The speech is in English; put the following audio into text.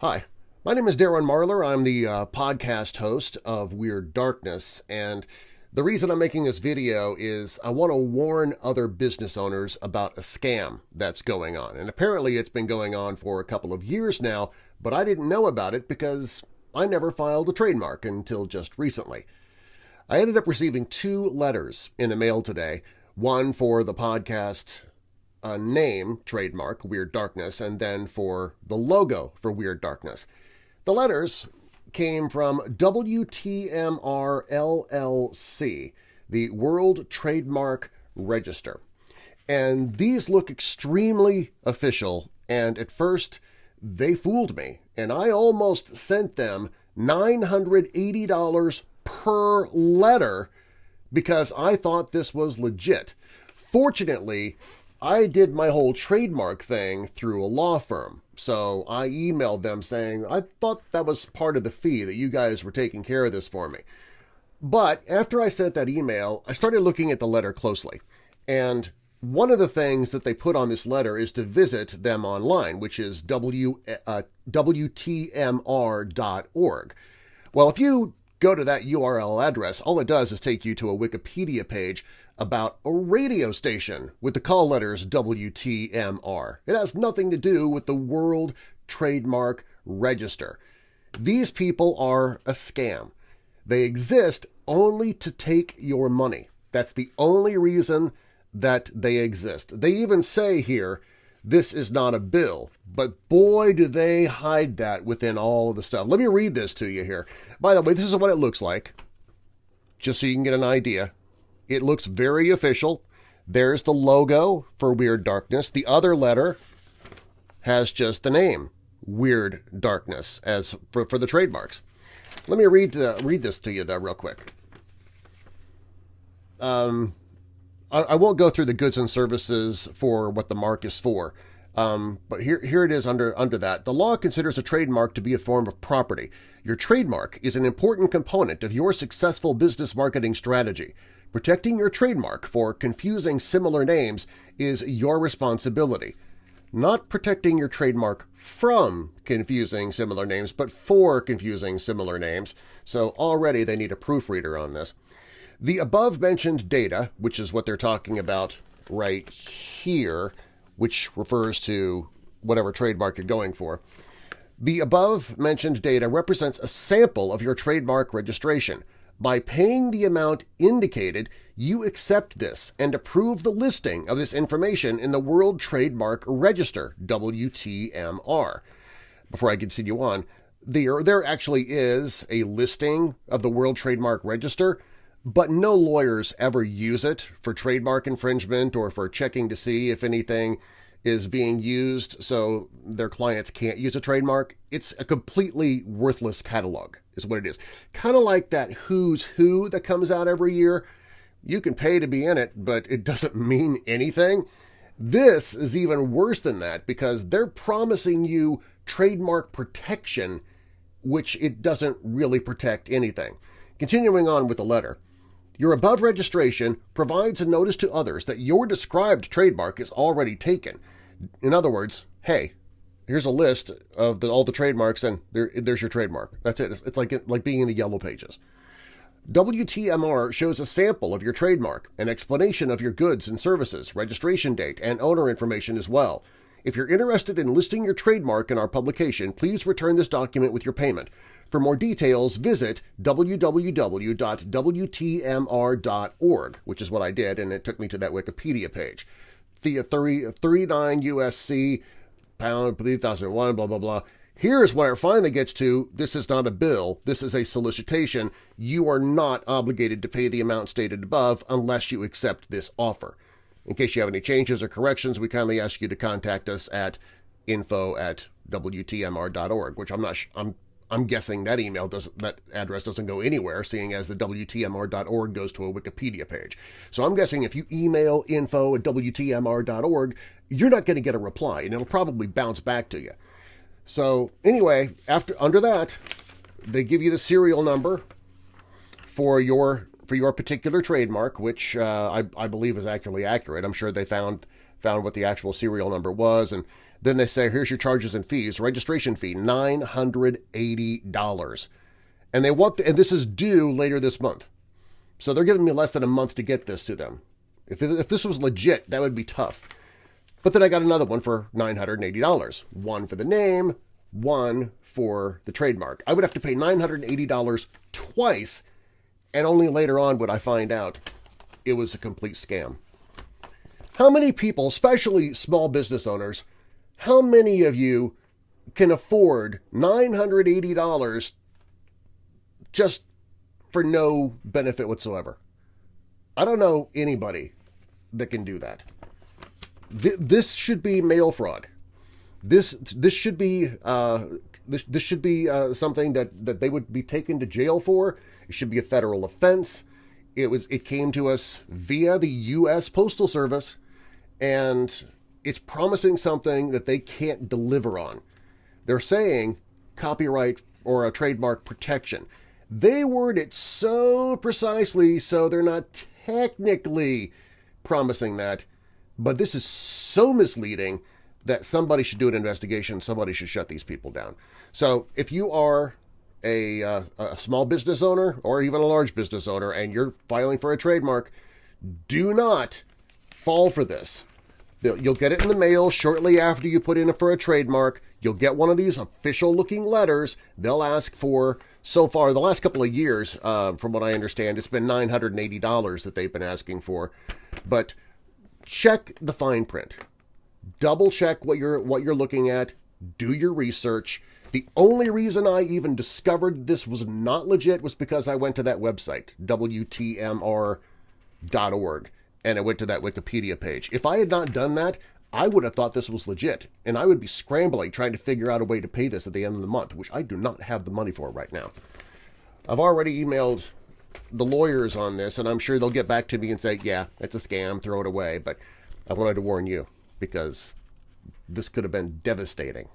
Hi, my name is Darren Marlar. I'm the uh, podcast host of Weird Darkness, and the reason I'm making this video is I want to warn other business owners about a scam that's going on. And apparently it's been going on for a couple of years now, but I didn't know about it because I never filed a trademark until just recently. I ended up receiving two letters in the mail today, one for the podcast uh, name trademark, Weird Darkness, and then for the logo for Weird Darkness. The letters came from WTMR LLC, the World Trademark Register. And these look extremely official, and at first they fooled me, and I almost sent them $980 per letter because I thought this was legit. Fortunately, I did my whole trademark thing through a law firm, so I emailed them saying I thought that was part of the fee that you guys were taking care of this for me. But after I sent that email, I started looking at the letter closely, and one of the things that they put on this letter is to visit them online, which is w, uh, WTMR.org. Well, if you go to that URL address, all it does is take you to a Wikipedia page about a radio station with the call letters WTMR. It has nothing to do with the World Trademark Register. These people are a scam. They exist only to take your money. That's the only reason that they exist. They even say here, this is not a bill, but boy do they hide that within all of the stuff. Let me read this to you here. By the way, this is what it looks like, just so you can get an idea. It looks very official. There's the logo for Weird Darkness. The other letter has just the name, Weird Darkness, as for, for the trademarks. Let me read uh, read this to you, though, real quick. Um, I, I, won't go through the goods and services for what the mark is for, um, but here, here it is under, under that. The law considers a trademark to be a form of property. Your trademark is an important component of your successful business marketing strategy. Protecting your trademark for confusing similar names is your responsibility. Not protecting your trademark from confusing similar names, but for confusing similar names, so already they need a proofreader on this. The above-mentioned data, which is what they're talking about right here, which refers to whatever trademark you're going for, the above-mentioned data represents a sample of your trademark registration – by paying the amount indicated, you accept this and approve the listing of this information in the World Trademark Register WTMR. Before I continue on, there, there actually is a listing of the World Trademark Register, but no lawyers ever use it for trademark infringement or for checking to see if anything is being used so their clients can't use a trademark. It's a completely worthless catalog is what it is. Kind of like that Who's Who that comes out every year. You can pay to be in it, but it doesn't mean anything. This is even worse than that because they're promising you trademark protection, which it doesn't really protect anything. Continuing on with the letter, your above registration provides a notice to others that your described trademark is already taken. In other words, hey, here's a list of the, all the trademarks and there, there's your trademark. That's it. It's, it's like, like being in the yellow pages. WTMR shows a sample of your trademark, an explanation of your goods and services, registration date, and owner information as well. If you're interested in listing your trademark in our publication, please return this document with your payment. For more details, visit www.wtmr.org, which is what I did, and it took me to that Wikipedia page. The 39 USC pound, 3001, blah, blah, blah. Here's where it finally gets to, this is not a bill, this is a solicitation. You are not obligated to pay the amount stated above unless you accept this offer. In case you have any changes or corrections, we kindly ask you to contact us at info at wtmr.org, which I'm not I'm I'm guessing that email doesn't, that address doesn't go anywhere, seeing as the WTMR.org goes to a Wikipedia page. So I'm guessing if you email info at WTMR.org, you're not going to get a reply, and it'll probably bounce back to you. So anyway, after under that, they give you the serial number for your for your particular trademark, which uh, I, I believe is actually accurate. I'm sure they found found what the actual serial number was, and then they say, here's your charges and fees. Registration fee, $980. And they want, the, and this is due later this month. So they're giving me less than a month to get this to them. If, if this was legit, that would be tough. But then I got another one for $980. One for the name, one for the trademark. I would have to pay $980 twice, and only later on would I find out it was a complete scam. How many people, especially small business owners, how many of you can afford $980 just for no benefit whatsoever? I don't know anybody that can do that. This should be mail fraud. This this should be uh, this this should be uh, something that that they would be taken to jail for. It should be a federal offense. It was it came to us via the U.S. Postal Service, and it's promising something that they can't deliver on. They're saying copyright or a trademark protection. They word it so precisely so they're not technically promising that, but this is so misleading that somebody should do an investigation, somebody should shut these people down. So if you are a, uh, a small business owner or even a large business owner and you're filing for a trademark, do not fall for this. You'll get it in the mail shortly after you put in for a trademark. You'll get one of these official-looking letters. They'll ask for, so far, the last couple of years, uh, from what I understand, it's been $980 that they've been asking for. But check the fine print. Double check what you're, what you're looking at. Do your research. The only reason I even discovered this was not legit was because I went to that website, WTMR.org and I went to that Wikipedia page. If I had not done that, I would have thought this was legit, and I would be scrambling trying to figure out a way to pay this at the end of the month, which I do not have the money for right now. I've already emailed the lawyers on this, and I'm sure they'll get back to me and say, yeah, it's a scam, throw it away, but I wanted to warn you because this could have been devastating.